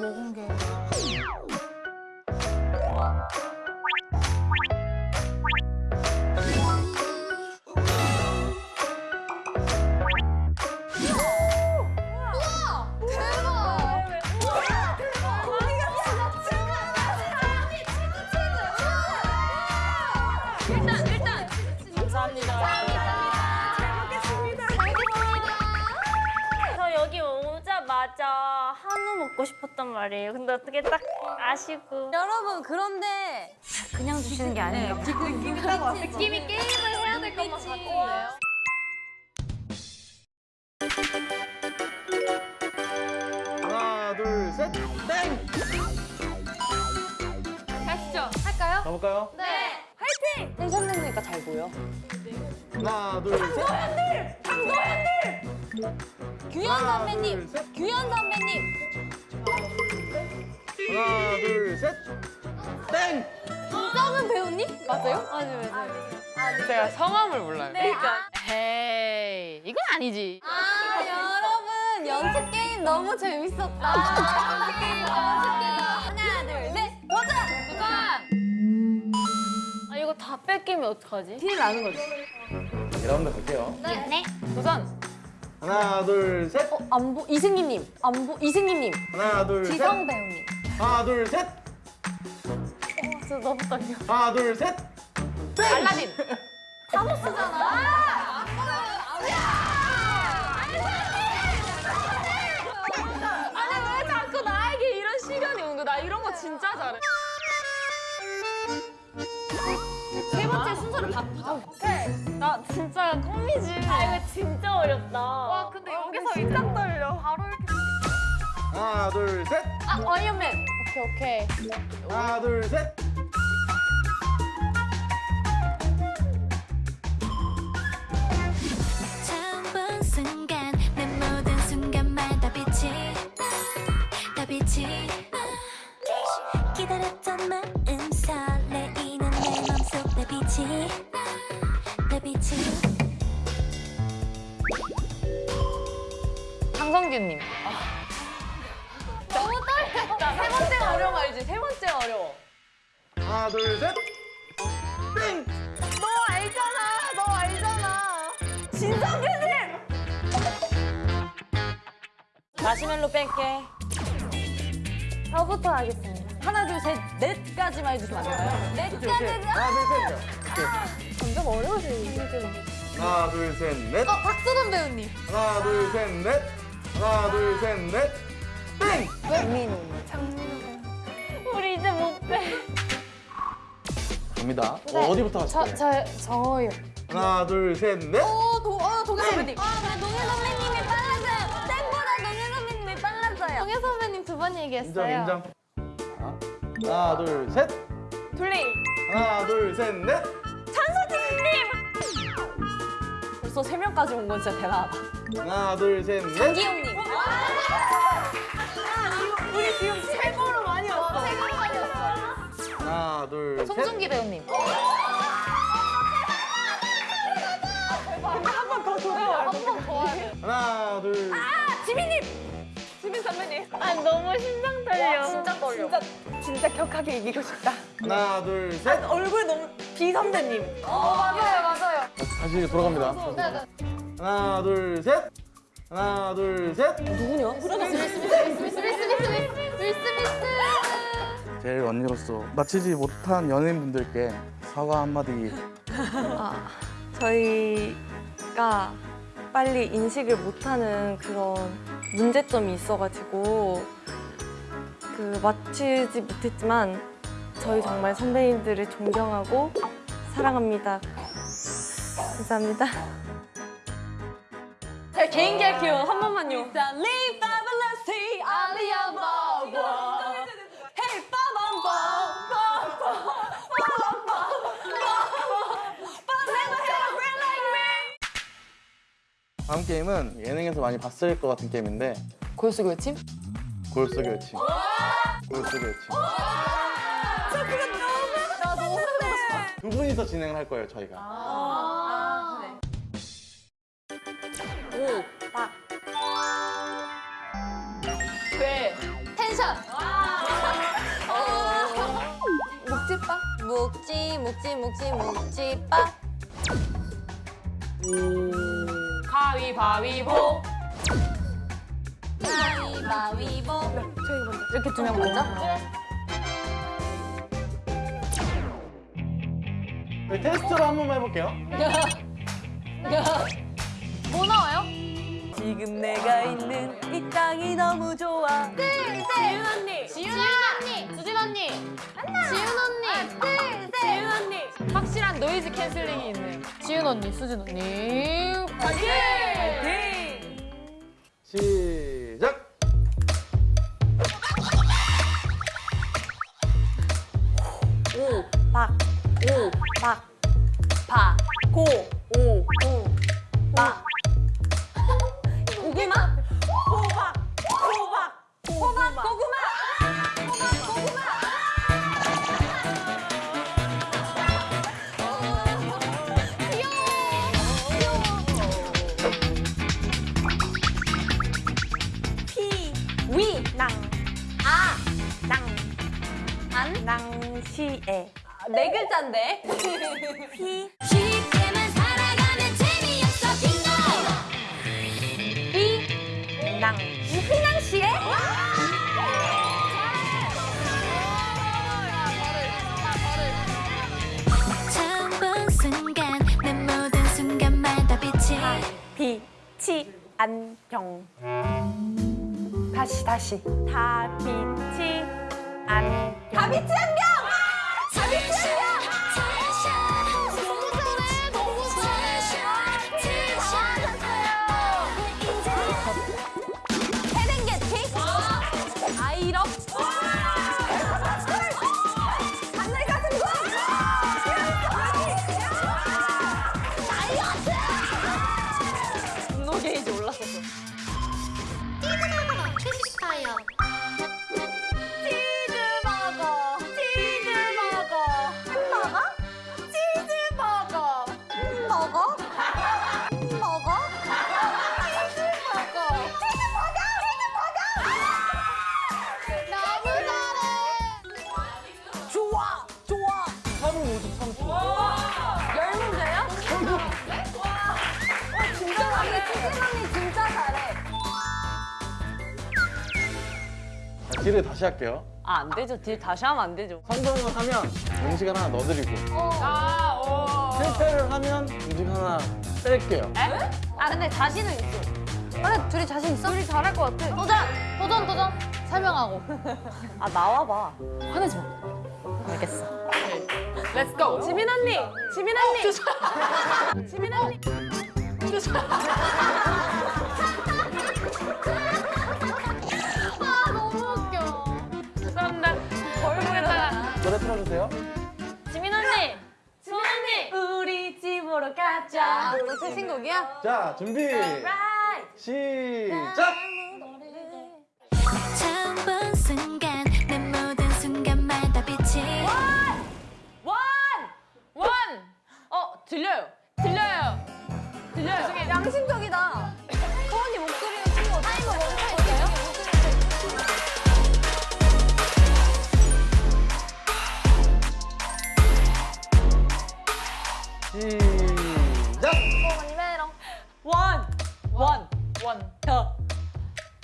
된다. 점심에 먹은 게. 먹고 싶었단 말이에요. 근데 어떻게 딱 아시고 여러분 그런데 그냥 주시는 게 아니에요. 느낌이 게임을 해야 될 것만 같은데요. 하나, 둘, 셋, 땡! 가시죠. 할까요? 가볼까요? 네. 텐션 내니까 잘 보여. 하나, 둘, 셋. 규현 하나, 선배님. 둘, 셋. 규현 선배님. 하나, 둘, 셋, 땡! 김정은 배우님? 맞아요? 맞아요, 맞아요. 제가 성함을 몰라요. 네. 에이, 이건 아니지. 아 여러분 연습 게임 너무 재밌었다. 연습 게임 너무 재밌다. 하나 둘 셋. 도전. 도전. 아 이거 다 뺏기면 어떡하지? 티를 나는 거지. 2라운드 갈게요. 네. 도전. 하나, 둘, 셋. 어, 안보 이승기님. 안보 이승기님. 하나, 둘, 셋. 지성 배우님. 하나, 둘, 셋. 저 너무 떨려. 하나, 둘, 셋. 알라딘. 아니 왜 자꾸 나에게 이런 시간이 오는 거야? 나 이런 거 진짜 잘해. 세 번째 순서를 바꾸자. 오케이. 나 진짜 껌이지. 아 이거 진짜 어렵다. 와 근데 여기서 이딱 떨려. 바로 이렇게. 하나, 둘, 셋. 아 어이언맨. 오케이, 오케이. 하나, 둘, 셋. 처음 본 순간 내 모든 순간마다 빛이 다 빛이 기다렸던 마음 설레이는 내 맘속 내 빛이 내 빛이 강성규님. 하나, 둘, 셋. 땡! 너 알잖아. 너 알잖아. 진성규님. 마시멜로 뺄게. 저부터 하겠습니다. 하나, 둘, 셋, 넷까지만 해주시면 안 될까요? 넷까지. 하나, 둘, 셋. 점점 어려워지는 하나, 둘, 셋, 넷. 어 박수근 배우님. 하나, 둘, 셋, 넷. 하나, 둘, 셋, 넷. 땡! 우리 이제 못 빼. 갑니다. 어, 어디부터 저, 하실까요? 저, 저 요. 하나, 둘, 셋, 넷. 오 도 어, 동현 선배님. 아 동현 선배님이 빨라져요. 땡보다 동현 선배님이 빨라져요. 동해 선배님 두번 인정, 얘기했어요. 인정. 자, 하나, 둘, 셋. 둘리. 하나, 둘, 셋, 넷. 벌써 세 명까지 온 건 진짜 대단하다. 하나, 둘, 셋, 넷. 장기용님. 우리 지금 최고로 많이 왔어. 최고로. 하나, 둘, 셋. 송중기 배우님. 하나, 둘. 지민 선배님. 아 너무 심장 떨려. 진짜 떨려. 진짜 격하게 이기고 싶다. 하나, 둘, 셋. 얼굴 너무 비 선배님. 어 맞아요 맞아요. 다시 돌아갑니다. 하나, 둘, 셋. 하나, 둘, 셋. 누구냐? 제일 언니로서 마치지 못한 연예인분들께 사과 한마디 저희가 빨리 인식을 못하는 그런 문제점이 있어가지고 그 마치지 못했지만 저희 정말 선배님들을 존경하고 사랑합니다. 감사합니다. 제가 개인기 할게요. 한 번만요. Fabulously, 다음 게임은 예능에서 많이 봤을 것 같은 게임인데 고요 속의 외침? 골 속의 외침 골 속의 외침 두 분이서 진행을 할 거예요 저희가 오. 딱. 돼. 텐션. 묵찌빠? 묵찌, 묵찌, 묵찌, 묵찌빠. 가위바위보. 가위바위보. 이렇게 두 명 먼저? 네, 테스트로 한 번만 해볼게요. 뭐 나와요? 지금 내가 있는 이 땅이 너무 좋아. 지윤 언니. 지윤 언니. 수진 언니. 지윤 언니. 둘, 셋. 지윤 언니. 확실한 노이즈 캔슬링이 있네요. 지윤 언니, 수진 언니. 시작. 박, 오, 박, 바, 고, 낭시에. 아, 네 글자인데. 피, 쉽게만 살아가면 재미없어 빙고 비, 낭. 휘낭시에? 처음 본 순간 내 모든 순간마다 빛이 안경. 다시 다시. 다빛이 안경. 다빛이 안경. deal을 다시 할게요. 아, 안 되죠. deal 다시 하면 안 되죠. 성공을 하면 음식을 하나 넣어드리고 실패를 하면 음식 하나 뺄게요. 아, 근데 자신은 있어. 근데 둘이 자신 있어? 둘이 잘할 것 같아. 도전! 도전, 도전! 설명하고. 아, 나와봐. 화내지 마. 알겠어. let's go. 지민 언니. 지민 언니. 지민 언니. 가자. 너 최신 곡이야? 자, 준비. 시작.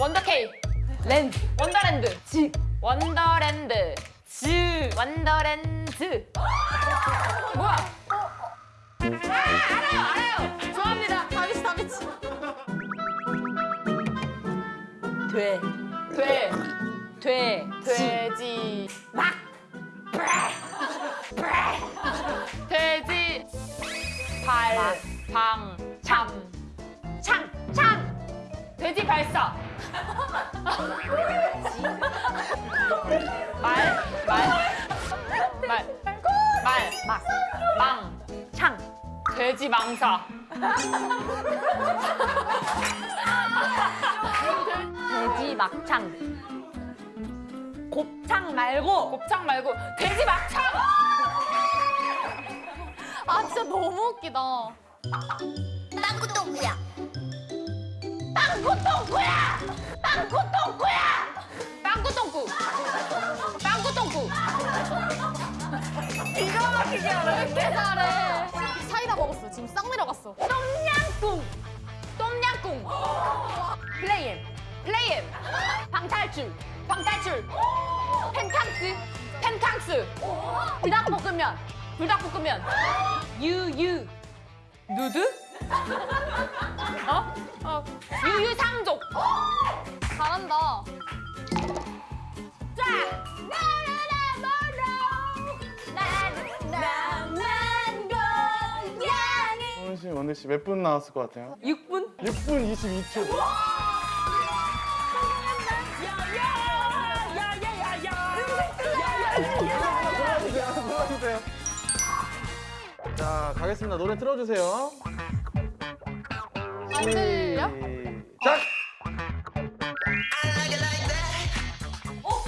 원더케이! 랜드! 원더랜드! 지! 원더랜드! 즈! 원더랜드! 뭐야? 아, 알아요! 알아요! 좋아합니다! 다비치 다비치! 돼! 돼! 돼! 돼지! 막! 돼지! 발! 방! 참! 창! 창! 돼지 발사! 말! 말! 말! 말! 막! 망! 창! 돼지 망사! 돼지 막창! 곱창 말고! 곱창 말고 돼지 막창! 아, 진짜 너무 웃기다. 땅구똥구야 땅구똥구야! 빵꾸똥꾸야! 빵꾸똥꾸! 빵꾸똥꾸! 기가 막히게 하는데? 잘해. 사이다 먹었어. 지금 싹 내려갔어. 똠냥꿍! 똠냥꿍! 플레이엠! 플레이엠! 방탈출! 방탈출! 펜캉스! 펜캉스! 불닭볶음면! 불닭볶음면! 유유! 누드? 어? 어. 유유상족. 잘한다. 자. 소은 씨, 원우 씨 몇 분 나왔을 것 같아요? 6분? 6분 22초. 골라주세요. 자, 가겠습니다. 노래 틀어주세요. 안 들려? 시작!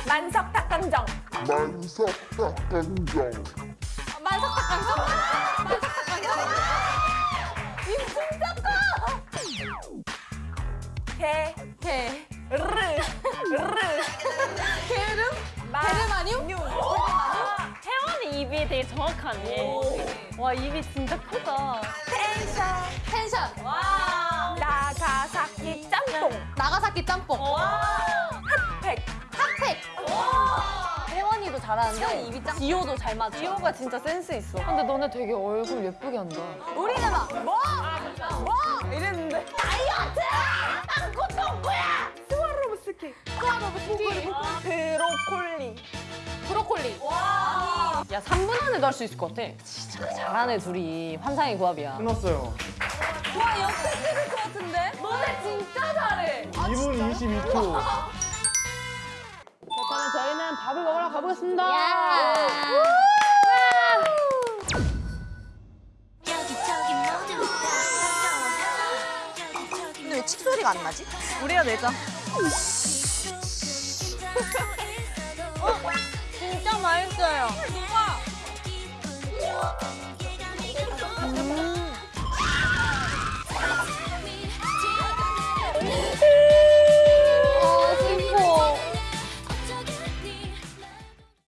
만석 닭강정. 만석 닭강정? 만석 닭강정? 입 진짜 커! 개. 개. 르. 르. 게으름? 게르마늄? 혜원이 입이 되게 정확하네. 와 입이 진짜 크다. 텐션. 텐션. 짬뽕. 나가사키 짬뽕. 팩. 핫팩. 혜원이도 잘하는데 입이 짱. 지효도 잘 맞아. 지효가 진짜 센스 있어. 근데 너네 되게 얼굴 예쁘게 한다. 우리는 막 뭐? 뭐? 이랬는데. 다이어트! 똥꼬야! 스와로브스키. 스와로브스키. 브로콜리. 브로콜리. 야 3분 안에도 할 수 있을 것 같아. 진짜 잘하네 둘이. 환상의 조합이야. 끝났어요. 와 옆에 찍을 것 같은데? 너네 진짜 잘해. 2분 22초. 그러면 저희는 밥을 먹으러 가보겠습니다. 근데 왜 칙소리가 안 나지? 우리가 내자. 진짜 맛있어요. 누가?